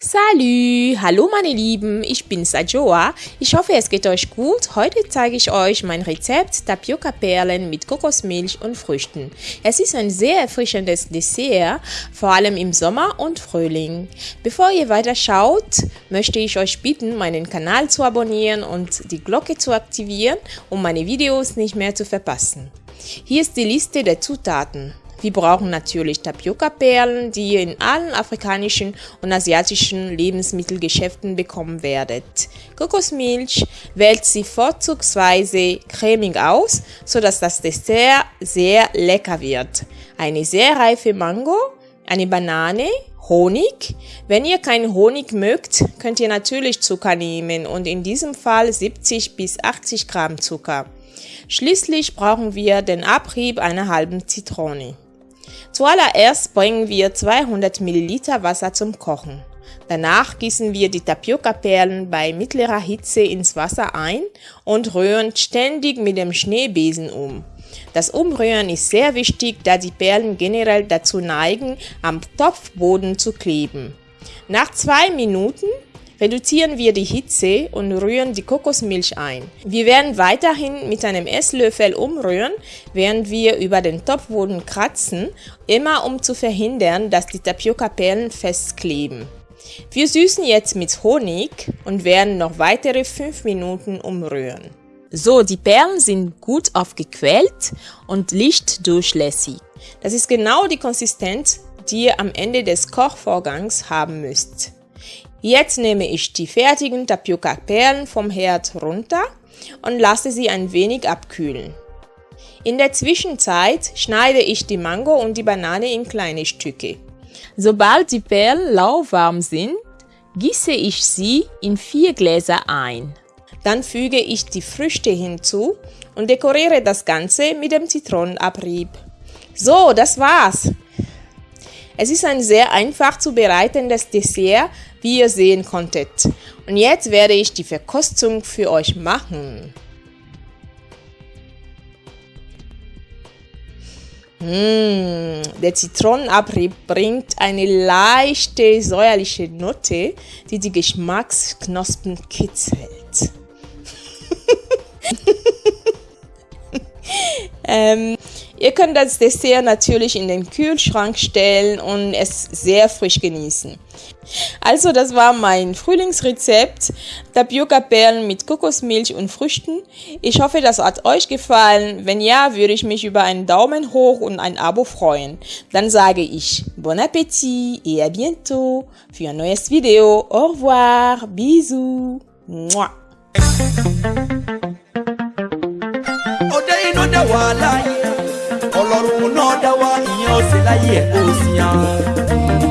Salü, hallo meine Lieben, ich bin Sajoa. Ich hoffe, es geht euch gut. Heute zeige ich euch mein Rezept Tapioca-Perlen mit Kokosmilch und Früchten. Es ist ein sehr erfrischendes Dessert, vor allem im Sommer und Frühling. Bevor ihr weiter schaut, möchte ich euch bitten, meinen Kanal zu abonnieren und die Glocke zu aktivieren, um meine Videos nicht mehr zu verpassen. Hier ist die Liste der Zutaten. Wir brauchen natürlich Tapioca-Perlen, die ihr in allen afrikanischen und asiatischen Lebensmittelgeschäften bekommen werdet. Kokosmilch wählt sie vorzugsweise cremig aus, sodass das Dessert sehr lecker wird. Eine sehr reife Mango, eine Banane, Honig. Wenn ihr keinen Honig mögt, könnt ihr natürlich Zucker nehmen und in diesem Fall 70 bis 80 Gramm Zucker. Schließlich brauchen wir den Abrieb einer halben Zitrone. Zuallererst bringen wir 200 ml Wasser zum Kochen. Danach gießen wir die Tapioca-Perlen bei mittlerer Hitze ins Wasser ein und rühren ständig mit dem Schneebesen um. Das Umrühren ist sehr wichtig, da die Perlen generell dazu neigen, am Topfboden zu kleben. Nach zwei Minuten reduzieren wir die Hitze und rühren die Kokosmilch ein. Wir werden weiterhin mit einem Esslöffel umrühren, während wir über den Topfboden kratzen, immer um zu verhindern, dass die Tapioca-Perlen festkleben. Wir süßen jetzt mit Honig und werden noch weitere 5 Minuten umrühren. So, die Perlen sind gut aufgequält und lichtdurchlässig. Das ist genau die Konsistenz, die ihr am Ende des Kochvorgangs haben müsst. Jetzt nehme ich die fertigen Tapioca-Perlen vom Herd runter und lasse sie ein wenig abkühlen. In der Zwischenzeit schneide ich die Mango und die Banane in kleine Stücke. Sobald die Perlen lauwarm sind, gieße ich sie in vier Gläser ein. Dann füge ich die Früchte hinzu und dekoriere das Ganze mit dem Zitronenabrieb. So, das war's. Es ist ein sehr einfach zu bereitendes Dessert, wie ihr sehen konntet. Und jetzt werde ich die Verkostung für euch machen. Mmh, der Zitronenabrieb bringt eine leichte säuerliche Note, die die Geschmacksknospen kitzelt. ähm, Ihr könnt das Dessert natürlich in den Kühlschrank stellen und es sehr frisch genießen. Also das war mein Frühlingsrezept, Tapioca-Perlen mit Kokosmilch und Früchten. Ich hoffe, das hat euch gefallen. Wenn ja, würde ich mich über einen Daumen hoch und ein Abo freuen. Dann sage ich Bon Appetit et à bientôt für ein neues Video. Au revoir, bisous. Mua. ó ṣe láyé ẹ̀ kó o sì hàn.